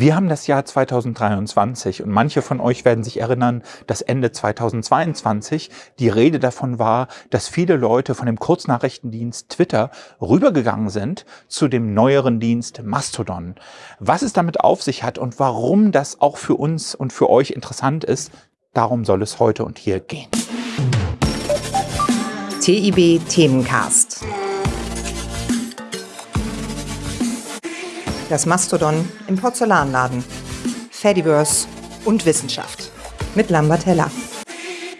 Wir haben das Jahr 2023 und manche von euch werden sich erinnern, dass Ende 2022 die Rede davon war, dass viele Leute von dem Kurznachrichtendienst Twitter rübergegangen sind zu dem neueren Dienst Mastodon. Was es damit auf sich hat und warum das auch für uns und für euch interessant ist, darum soll es heute und hier gehen. TIB Themencast. Das Mastodon im Porzellanladen. Fediverse und Wissenschaft. Mit Lambert Heller.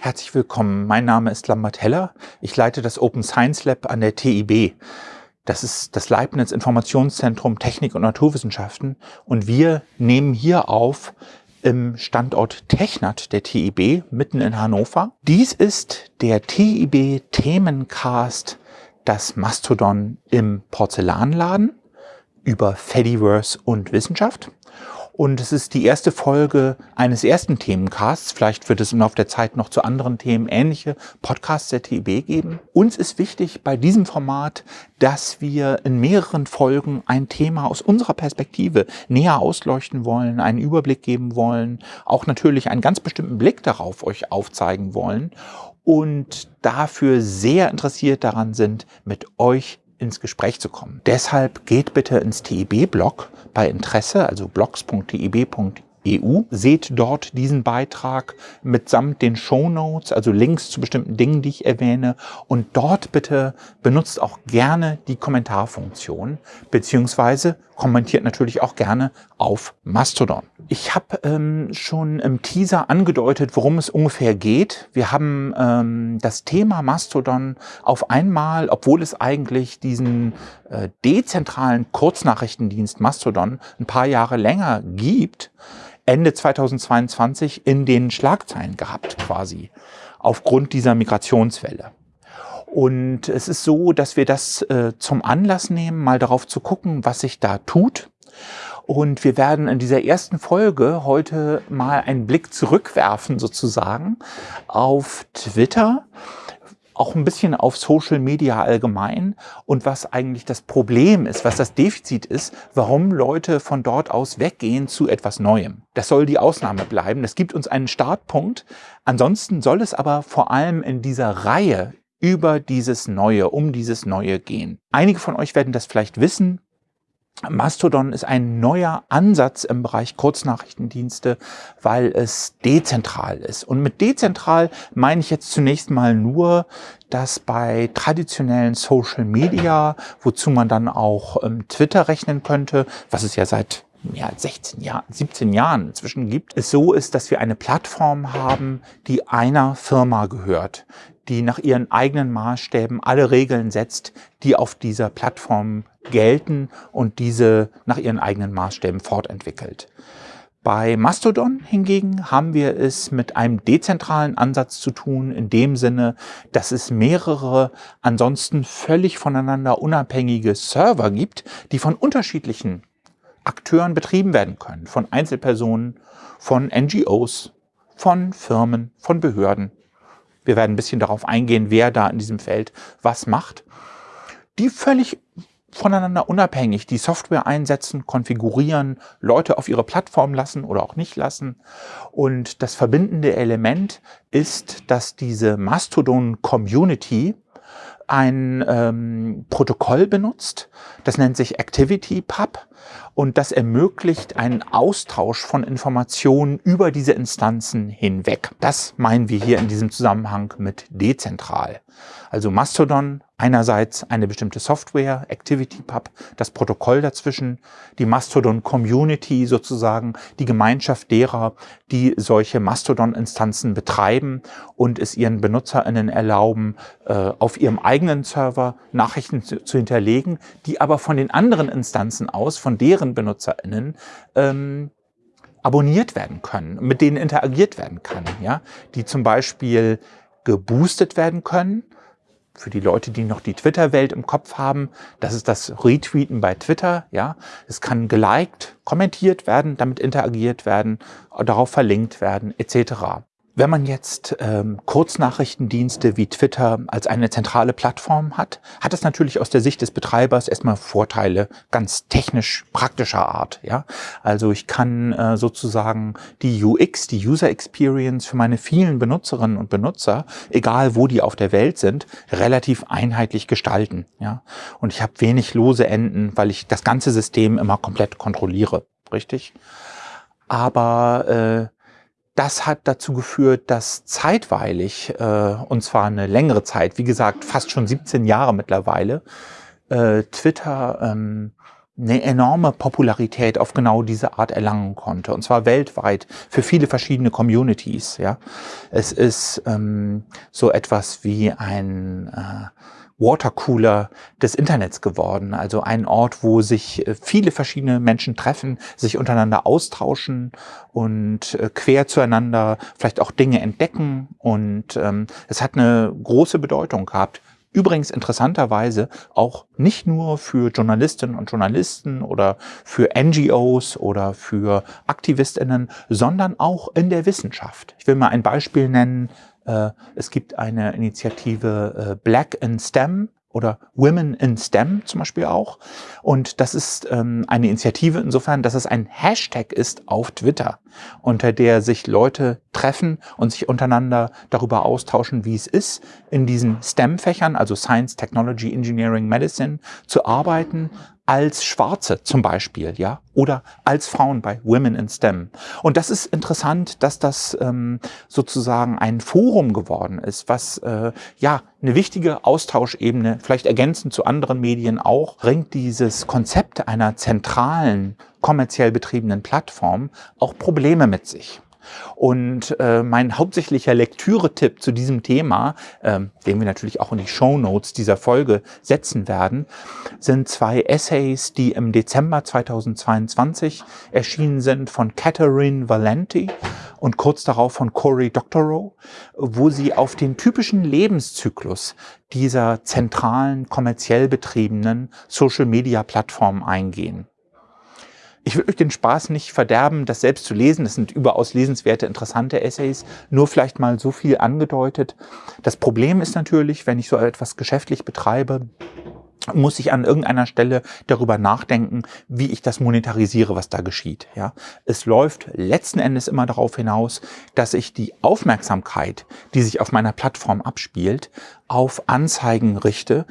Herzlich willkommen. Mein Name ist Lambert Heller. Ich leite das Open Science Lab an der TIB. Das ist das Leibniz Informationszentrum Technik und Naturwissenschaften. Und wir nehmen hier auf im Standort Technat der TIB mitten in Hannover. Dies ist der TIB Themencast, das Mastodon im Porzellanladen über Fediverse und Wissenschaft. Und es ist die erste Folge eines ersten Themencasts. Vielleicht wird es im Laufe der Zeit noch zu anderen Themen ähnliche Podcasts der TIB geben. Uns ist wichtig bei diesem Format, dass wir in mehreren Folgen ein Thema aus unserer Perspektive näher ausleuchten wollen, einen Überblick geben wollen, auch natürlich einen ganz bestimmten Blick darauf euch aufzeigen wollen und dafür sehr interessiert daran sind, mit euch ins Gespräch zu kommen. Deshalb geht bitte ins TIB-Blog bei Interesse, also blogs.tib.eu. Seht dort diesen Beitrag mitsamt den Show Notes, also Links zu bestimmten Dingen, die ich erwähne. Und dort bitte benutzt auch gerne die Kommentarfunktion, beziehungsweise kommentiert natürlich auch gerne auf Mastodon. Ich habe ähm, schon im Teaser angedeutet, worum es ungefähr geht. Wir haben ähm, das Thema Mastodon auf einmal, obwohl es eigentlich diesen äh, dezentralen Kurznachrichtendienst Mastodon ein paar Jahre länger gibt, Ende 2022 in den Schlagzeilen gehabt quasi, aufgrund dieser Migrationswelle. Und es ist so, dass wir das äh, zum Anlass nehmen, mal darauf zu gucken, was sich da tut. Und wir werden in dieser ersten Folge heute mal einen Blick zurückwerfen sozusagen auf Twitter auch ein bisschen auf Social Media allgemein und was eigentlich das Problem ist, was das Defizit ist, warum Leute von dort aus weggehen zu etwas Neuem. Das soll die Ausnahme bleiben. Das gibt uns einen Startpunkt. Ansonsten soll es aber vor allem in dieser Reihe über dieses Neue, um dieses Neue gehen. Einige von euch werden das vielleicht wissen. Mastodon ist ein neuer Ansatz im Bereich Kurznachrichtendienste, weil es dezentral ist. Und mit dezentral meine ich jetzt zunächst mal nur, dass bei traditionellen Social Media, wozu man dann auch ähm, Twitter rechnen könnte, was es ja seit ja, 16 Jahren, 17 Jahren inzwischen gibt, es so ist, dass wir eine Plattform haben, die einer Firma gehört, die nach ihren eigenen Maßstäben alle Regeln setzt, die auf dieser Plattform gelten und diese nach ihren eigenen Maßstäben fortentwickelt. Bei Mastodon hingegen haben wir es mit einem dezentralen Ansatz zu tun, in dem Sinne, dass es mehrere ansonsten völlig voneinander unabhängige Server gibt, die von unterschiedlichen Akteuren betrieben werden können, von Einzelpersonen, von NGOs, von Firmen, von Behörden wir werden ein bisschen darauf eingehen, wer da in diesem Feld was macht. Die völlig voneinander unabhängig die Software einsetzen, konfigurieren, Leute auf ihre Plattform lassen oder auch nicht lassen. Und das verbindende Element ist, dass diese Mastodon-Community ein ähm, Protokoll benutzt, das nennt sich ActivityPub und das ermöglicht einen Austausch von Informationen über diese Instanzen hinweg. Das meinen wir hier in diesem Zusammenhang mit dezentral. Also Mastodon einerseits eine bestimmte Software, ActivityPub, das Protokoll dazwischen, die Mastodon Community sozusagen, die Gemeinschaft derer, die solche Mastodon-Instanzen betreiben und es ihren BenutzerInnen erlauben, äh, auf ihrem eigenen Server Nachrichten zu, zu hinterlegen, die aber von den anderen Instanzen aus, von deren BenutzerInnen, ähm, abonniert werden können, mit denen interagiert werden kann, ja, die zum Beispiel geboostet werden können für die Leute, die noch die Twitter-Welt im Kopf haben, das ist das Retweeten bei Twitter. Ja, Es kann geliked, kommentiert werden, damit interagiert werden, darauf verlinkt werden, etc. Wenn man jetzt ähm, Kurznachrichtendienste wie Twitter als eine zentrale Plattform hat, hat es natürlich aus der Sicht des Betreibers erstmal Vorteile, ganz technisch praktischer Art. Ja, Also ich kann äh, sozusagen die UX, die User Experience für meine vielen Benutzerinnen und Benutzer, egal wo die auf der Welt sind, relativ einheitlich gestalten. Ja, Und ich habe wenig lose Enden, weil ich das ganze System immer komplett kontrolliere. Richtig? Aber äh, das hat dazu geführt, dass zeitweilig, äh, und zwar eine längere Zeit, wie gesagt, fast schon 17 Jahre mittlerweile, äh, Twitter ähm, eine enorme Popularität auf genau diese Art erlangen konnte. Und zwar weltweit für viele verschiedene Communities. Ja, Es ist ähm, so etwas wie ein äh, Watercooler des Internets geworden. Also ein Ort, wo sich äh, viele verschiedene Menschen treffen, sich untereinander austauschen und äh, quer zueinander vielleicht auch Dinge entdecken. Und ähm, es hat eine große Bedeutung gehabt. Übrigens interessanterweise auch nicht nur für Journalistinnen und Journalisten oder für NGOs oder für AktivistInnen, sondern auch in der Wissenschaft. Ich will mal ein Beispiel nennen. Äh, es gibt eine Initiative äh, Black in STEM oder Women in STEM zum Beispiel auch. Und das ist ähm, eine Initiative insofern, dass es ein Hashtag ist auf Twitter, unter der sich Leute treffen und sich untereinander darüber austauschen, wie es ist, in diesen STEM-Fächern, also Science, Technology, Engineering, Medicine, zu arbeiten, als Schwarze zum Beispiel, ja, oder als Frauen bei Women in STEM. Und das ist interessant, dass das ähm, sozusagen ein Forum geworden ist, was äh, ja eine wichtige Austauschebene, vielleicht ergänzend zu anderen Medien auch, bringt dieses Konzept einer zentralen kommerziell betriebenen Plattform auch Probleme mit sich. Und äh, mein hauptsächlicher Lektüre-Tipp zu diesem Thema, ähm, den wir natürlich auch in die Show Notes dieser Folge setzen werden, sind zwei Essays, die im Dezember 2022 erschienen sind von Catherine Valenti und kurz darauf von Cory Doctorow, wo sie auf den typischen Lebenszyklus dieser zentralen, kommerziell betriebenen Social-Media-Plattformen eingehen. Ich will euch den Spaß nicht verderben, das selbst zu lesen. Das sind überaus lesenswerte, interessante Essays. Nur vielleicht mal so viel angedeutet. Das Problem ist natürlich, wenn ich so etwas geschäftlich betreibe, muss ich an irgendeiner Stelle darüber nachdenken, wie ich das monetarisiere, was da geschieht. Ja, es läuft letzten Endes immer darauf hinaus, dass ich die Aufmerksamkeit, die sich auf meiner Plattform abspielt, auf Anzeigen richte,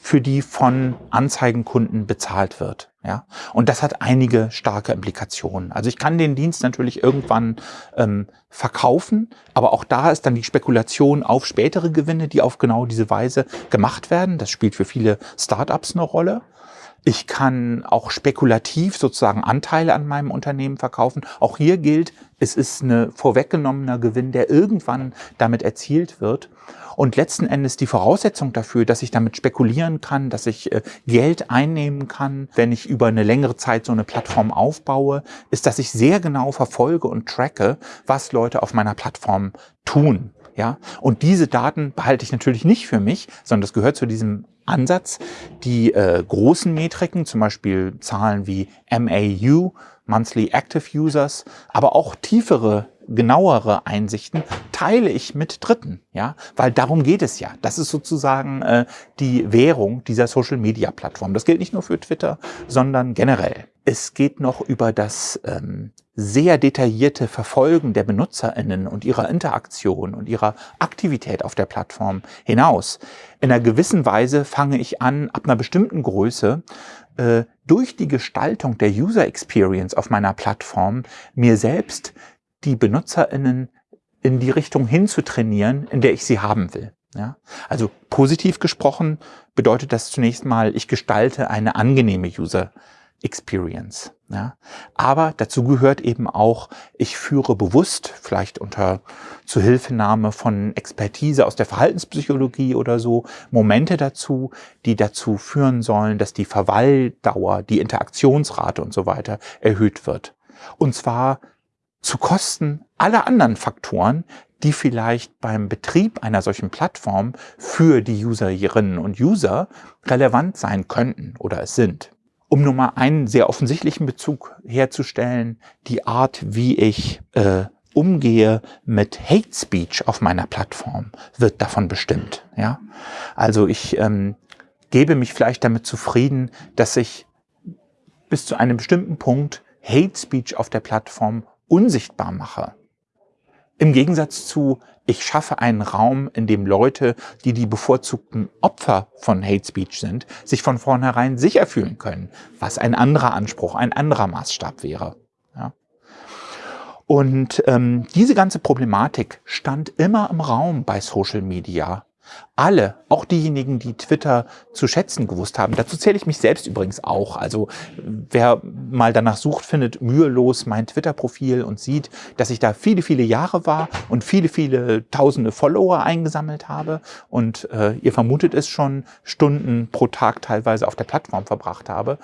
für die von Anzeigenkunden bezahlt wird. Ja, und das hat einige starke Implikationen. Also ich kann den Dienst natürlich irgendwann ähm, verkaufen, aber auch da ist dann die Spekulation auf spätere Gewinne, die auf genau diese Weise gemacht werden. Das spielt für viele Startups eine Rolle. Ich kann auch spekulativ sozusagen Anteile an meinem Unternehmen verkaufen. Auch hier gilt, es ist ein vorweggenommener Gewinn, der irgendwann damit erzielt wird. Und letzten Endes die Voraussetzung dafür, dass ich damit spekulieren kann, dass ich äh, Geld einnehmen kann, wenn ich über eine längere Zeit so eine Plattform aufbaue, ist, dass ich sehr genau verfolge und tracke, was Leute auf meiner Plattform tun. Ja, und diese Daten behalte ich natürlich nicht für mich, sondern das gehört zu diesem Ansatz. Die äh, großen Metriken, zum Beispiel Zahlen wie MAU, Monthly Active Users, aber auch tiefere genauere Einsichten teile ich mit Dritten, ja, weil darum geht es ja. Das ist sozusagen äh, die Währung dieser Social Media Plattform. Das gilt nicht nur für Twitter, sondern generell. Es geht noch über das ähm, sehr detaillierte Verfolgen der BenutzerInnen und ihrer Interaktion und ihrer Aktivität auf der Plattform hinaus. In einer gewissen Weise fange ich an, ab einer bestimmten Größe äh, durch die Gestaltung der User Experience auf meiner Plattform mir selbst die BenutzerInnen in die Richtung hinzutrainieren, in der ich sie haben will. Ja? Also positiv gesprochen bedeutet das zunächst mal, ich gestalte eine angenehme User Experience. Ja? Aber dazu gehört eben auch, ich führe bewusst, vielleicht unter Zuhilfenahme von Expertise aus der Verhaltenspsychologie oder so, Momente dazu, die dazu führen sollen, dass die Verweildauer, die Interaktionsrate und so weiter erhöht wird. Und zwar zu Kosten aller anderen Faktoren, die vielleicht beim Betrieb einer solchen Plattform für die Userinnen und User relevant sein könnten oder es sind. Um nur mal einen sehr offensichtlichen Bezug herzustellen, die Art, wie ich äh, umgehe mit Hate Speech auf meiner Plattform, wird davon bestimmt. Ja? Also ich ähm, gebe mich vielleicht damit zufrieden, dass ich bis zu einem bestimmten Punkt Hate Speech auf der Plattform unsichtbar mache. Im Gegensatz zu, ich schaffe einen Raum, in dem Leute, die die bevorzugten Opfer von Hate Speech sind, sich von vornherein sicher fühlen können, was ein anderer Anspruch, ein anderer Maßstab wäre. Ja. Und ähm, diese ganze Problematik stand immer im Raum bei Social Media. Alle, auch diejenigen, die Twitter zu schätzen gewusst haben, dazu zähle ich mich selbst übrigens auch. Also wer mal danach sucht, findet mühelos mein Twitter-Profil und sieht, dass ich da viele, viele Jahre war und viele, viele tausende Follower eingesammelt habe. Und äh, ihr vermutet es schon, Stunden pro Tag teilweise auf der Plattform verbracht habe.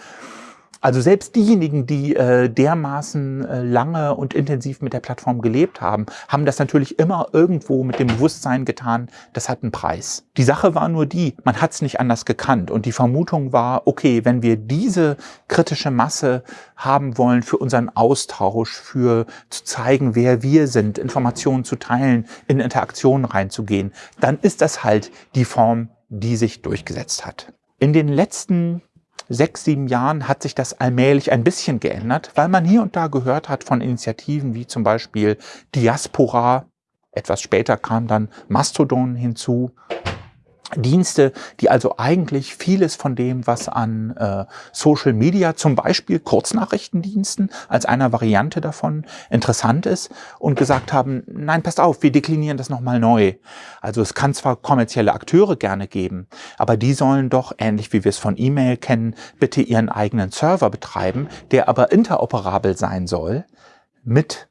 Also selbst diejenigen, die äh, dermaßen äh, lange und intensiv mit der Plattform gelebt haben, haben das natürlich immer irgendwo mit dem Bewusstsein getan, das hat einen Preis. Die Sache war nur die, man hat es nicht anders gekannt und die Vermutung war, okay, wenn wir diese kritische Masse haben wollen für unseren Austausch, für zu zeigen, wer wir sind, Informationen zu teilen, in Interaktionen reinzugehen, dann ist das halt die Form, die sich durchgesetzt hat. In den letzten sechs, sieben Jahren hat sich das allmählich ein bisschen geändert, weil man hier und da gehört hat von Initiativen wie zum Beispiel Diaspora, etwas später kam dann Mastodon hinzu, Dienste, die also eigentlich vieles von dem, was an äh, Social Media, zum Beispiel Kurznachrichtendiensten, als einer Variante davon interessant ist und gesagt haben, nein, passt auf, wir deklinieren das nochmal neu. Also es kann zwar kommerzielle Akteure gerne geben, aber die sollen doch, ähnlich wie wir es von E-Mail kennen, bitte ihren eigenen Server betreiben, der aber interoperabel sein soll mit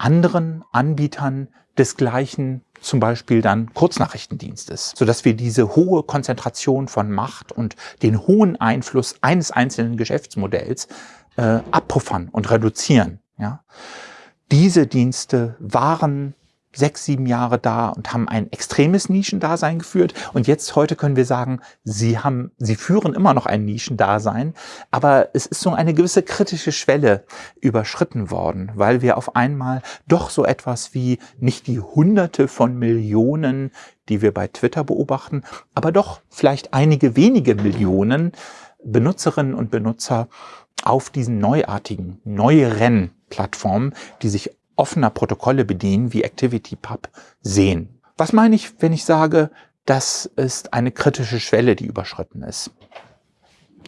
anderen Anbietern des gleichen zum Beispiel dann Kurznachrichtendienstes, sodass wir diese hohe Konzentration von Macht und den hohen Einfluss eines einzelnen Geschäftsmodells äh, abpuffern und reduzieren. Ja? Diese Dienste waren sechs, sieben Jahre da und haben ein extremes Nischendasein geführt. Und jetzt heute können wir sagen, sie haben, sie führen immer noch ein Nischendasein, aber es ist so eine gewisse kritische Schwelle überschritten worden, weil wir auf einmal doch so etwas wie nicht die Hunderte von Millionen, die wir bei Twitter beobachten, aber doch vielleicht einige wenige Millionen Benutzerinnen und Benutzer auf diesen neuartigen, neueren Plattformen, die sich offener Protokolle bedienen wie ActivityPub sehen. Was meine ich, wenn ich sage, das ist eine kritische Schwelle, die überschritten ist?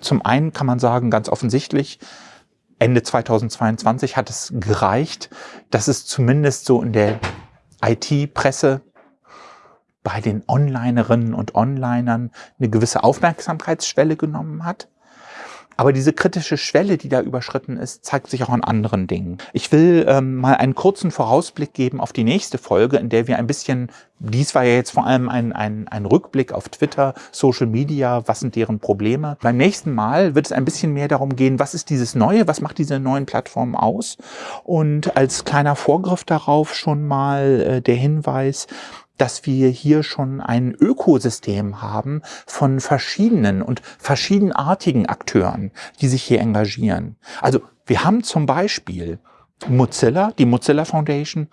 Zum einen kann man sagen, ganz offensichtlich, Ende 2022 hat es gereicht, dass es zumindest so in der IT-Presse bei den Onlinerinnen und Onlinern eine gewisse Aufmerksamkeitsschwelle genommen hat. Aber diese kritische Schwelle, die da überschritten ist, zeigt sich auch an anderen Dingen. Ich will ähm, mal einen kurzen Vorausblick geben auf die nächste Folge, in der wir ein bisschen, dies war ja jetzt vor allem ein, ein, ein Rückblick auf Twitter, Social Media, was sind deren Probleme. Beim nächsten Mal wird es ein bisschen mehr darum gehen, was ist dieses Neue, was macht diese neuen Plattformen aus? Und als kleiner Vorgriff darauf schon mal äh, der Hinweis, dass wir hier schon ein Ökosystem haben von verschiedenen und verschiedenartigen Akteuren, die sich hier engagieren. Also wir haben zum Beispiel Mozilla, die Mozilla Foundation,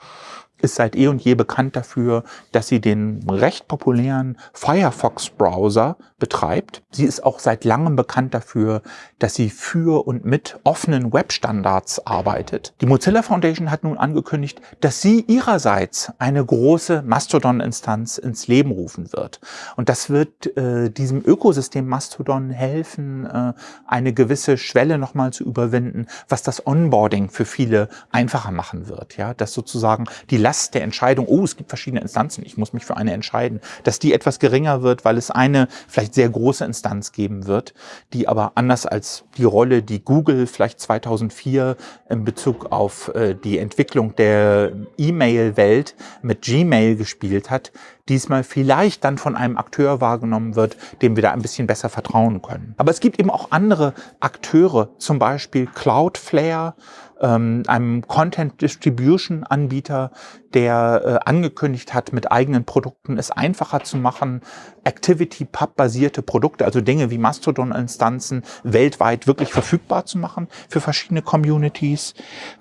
ist seit eh und je bekannt dafür, dass sie den recht populären Firefox-Browser betreibt. Sie ist auch seit langem bekannt dafür, dass sie für und mit offenen Webstandards arbeitet. Die Mozilla Foundation hat nun angekündigt, dass sie ihrerseits eine große Mastodon-Instanz ins Leben rufen wird. Und das wird äh, diesem Ökosystem Mastodon helfen, äh, eine gewisse Schwelle nochmal zu überwinden, was das Onboarding für viele einfacher machen wird. Ja, dass sozusagen die Last der Entscheidung, oh, es gibt verschiedene Instanzen, ich muss mich für eine entscheiden, dass die etwas geringer wird, weil es eine vielleicht sehr große Instanz geben wird, die aber anders als die Rolle, die Google vielleicht 2004 in Bezug auf äh, die Entwicklung der E-Mail-Welt mit Gmail gespielt hat, diesmal vielleicht dann von einem Akteur wahrgenommen wird, dem wir da ein bisschen besser vertrauen können. Aber es gibt eben auch andere Akteure, zum Beispiel Cloudflare, ähm, einem Content Distribution Anbieter, der äh, angekündigt hat, mit eigenen Produkten es einfacher zu machen, Activity Pub basierte Produkte, also Dinge wie Mastodon Instanzen weltweit wirklich verfügbar zu machen für verschiedene Communities.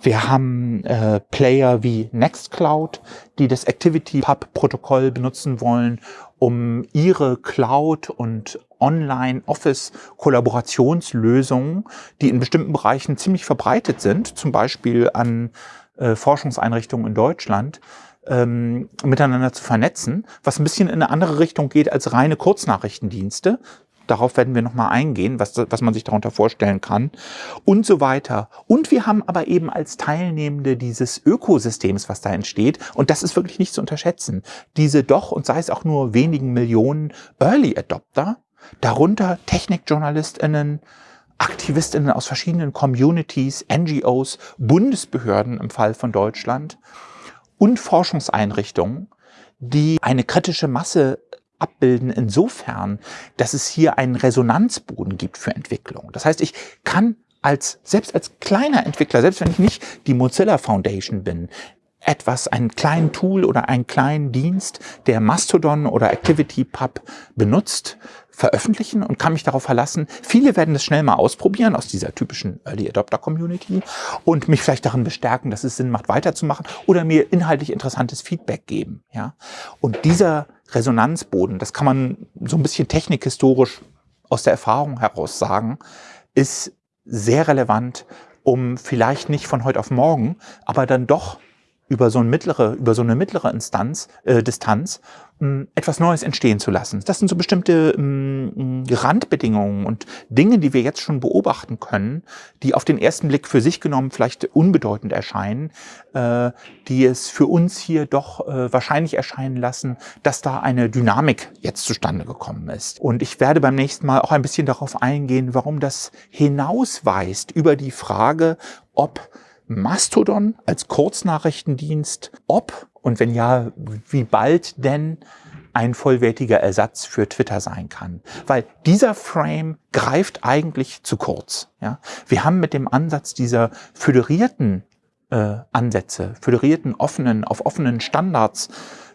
Wir haben äh, Player wie Nextcloud, die das Activity Pub Protokoll benutzen wollen, um ihre Cloud und Online-Office-Kollaborationslösungen, die in bestimmten Bereichen ziemlich verbreitet sind, zum Beispiel an äh, Forschungseinrichtungen in Deutschland, ähm, miteinander zu vernetzen, was ein bisschen in eine andere Richtung geht als reine Kurznachrichtendienste. Darauf werden wir nochmal eingehen, was, was man sich darunter vorstellen kann und so weiter. Und wir haben aber eben als Teilnehmende dieses Ökosystems, was da entsteht, und das ist wirklich nicht zu unterschätzen, diese doch, und sei es auch nur wenigen Millionen Early Adopter, darunter TechnikjournalistInnen, AktivistInnen aus verschiedenen Communities, NGOs, Bundesbehörden im Fall von Deutschland und Forschungseinrichtungen, die eine kritische Masse abbilden insofern, dass es hier einen Resonanzboden gibt für Entwicklung. Das heißt, ich kann als, selbst als kleiner Entwickler, selbst wenn ich nicht die Mozilla Foundation bin, etwas, einen kleinen Tool oder einen kleinen Dienst, der Mastodon oder ActivityPub benutzt, veröffentlichen und kann mich darauf verlassen. Viele werden das schnell mal ausprobieren aus dieser typischen Early Adopter Community und mich vielleicht darin bestärken, dass es Sinn macht, weiterzumachen oder mir inhaltlich interessantes Feedback geben. Ja? Und dieser Resonanzboden, das kann man so ein bisschen technikhistorisch aus der Erfahrung heraus sagen, ist sehr relevant, um vielleicht nicht von heute auf morgen, aber dann doch über so, eine mittlere, über so eine mittlere Instanz, äh, Distanz mh, etwas Neues entstehen zu lassen. Das sind so bestimmte mh, Randbedingungen und Dinge, die wir jetzt schon beobachten können, die auf den ersten Blick für sich genommen vielleicht unbedeutend erscheinen, äh, die es für uns hier doch äh, wahrscheinlich erscheinen lassen, dass da eine Dynamik jetzt zustande gekommen ist. Und ich werde beim nächsten Mal auch ein bisschen darauf eingehen, warum das hinausweist über die Frage, ob Mastodon als Kurznachrichtendienst, ob und wenn ja, wie bald denn ein vollwertiger Ersatz für Twitter sein kann. Weil dieser Frame greift eigentlich zu kurz. Ja? Wir haben mit dem Ansatz dieser föderierten äh, Ansätze, föderierten, offenen, auf offenen Standards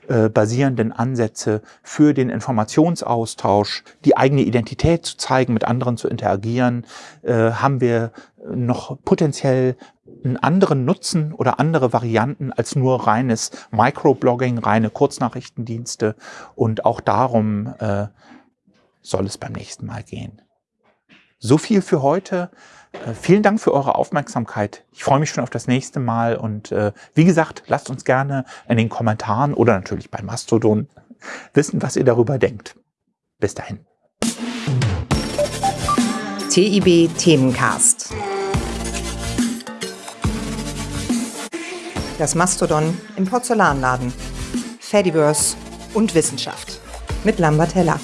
äh, basierenden Ansätze für den Informationsaustausch, die eigene Identität zu zeigen, mit anderen zu interagieren, äh, haben wir noch potenziell einen anderen Nutzen oder andere Varianten als nur reines Microblogging, reine Kurznachrichtendienste. Und auch darum äh, soll es beim nächsten Mal gehen. So viel für heute. Äh, vielen Dank für eure Aufmerksamkeit. Ich freue mich schon auf das nächste Mal und äh, wie gesagt, lasst uns gerne in den Kommentaren oder natürlich bei Mastodon wissen, was ihr darüber denkt. Bis dahin. TIB Themencast. Das Mastodon im Porzellanladen. Fediverse und Wissenschaft. Mit Lambert Heller.